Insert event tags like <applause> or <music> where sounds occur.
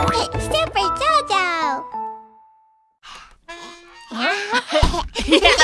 It's Super Jojo! <laughs>